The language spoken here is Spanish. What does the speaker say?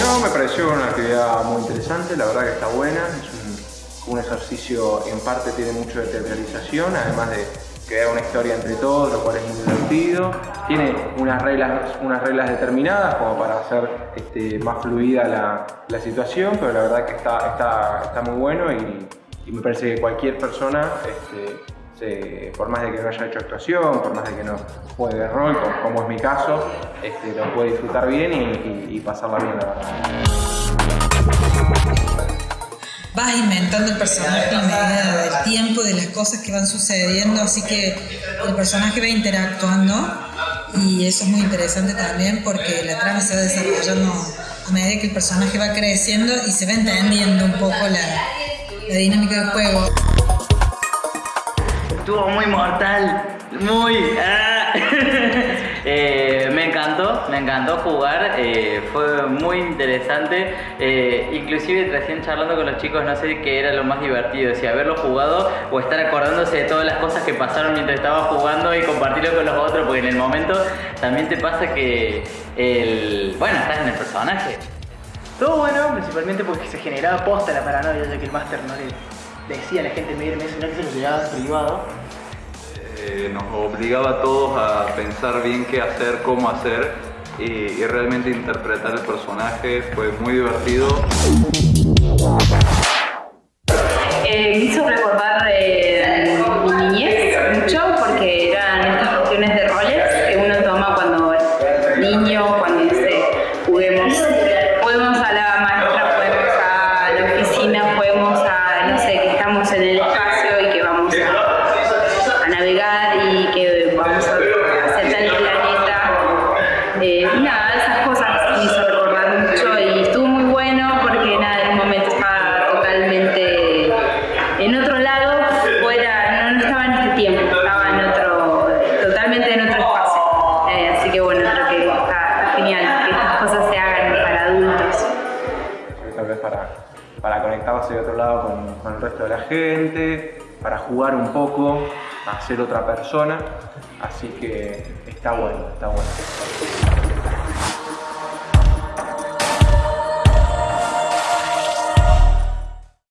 No, me pareció una actividad muy interesante, la verdad que está buena, es un, un ejercicio en parte tiene mucho de teatralización, además de crear una historia entre todos, lo cual es muy divertido. Tiene unas reglas, unas reglas determinadas como para hacer este, más fluida la, la, situación, pero la verdad que está, muy bueno y, y, me parece que cualquier persona, este, se, por más de que no haya hecho actuación, por más de que no juegue rol, como, es mi caso, este, lo puede disfrutar bien y, pasarla bien, la verdad vas inventando el personaje a medida del tiempo, de las cosas que van sucediendo, así que el personaje va interactuando y eso es muy interesante también porque la trama se va desarrollando a medida que el personaje va creciendo y se va entendiendo un poco la dinámica del juego. Estuvo muy mortal, muy... Ah. Eh, me encantó, me encantó jugar, eh, fue muy interesante, eh, inclusive recién charlando con los chicos no sé qué era lo más divertido, si haberlo jugado o estar acordándose de todas las cosas que pasaron mientras estaba jugando y compartirlo con los otros, porque en el momento también te pasa que el... bueno, estás en el personaje. Todo bueno, principalmente porque se generaba posta la paranoia, ya que el máster no le decía a la gente medirme, sino que se lo llegaba privado. Eh, nos obligaba a todos a pensar bien qué hacer, cómo hacer y, y realmente interpretar el personaje fue muy divertido. Eh, hizo totalmente en otro espacio. Eh, así que bueno, creo que está genial que estas cosas se hagan para adultos. Tal vez para, para conectarse de otro lado con, con el resto de la gente, para jugar un poco, a ser otra persona. Así que está bueno, está bueno.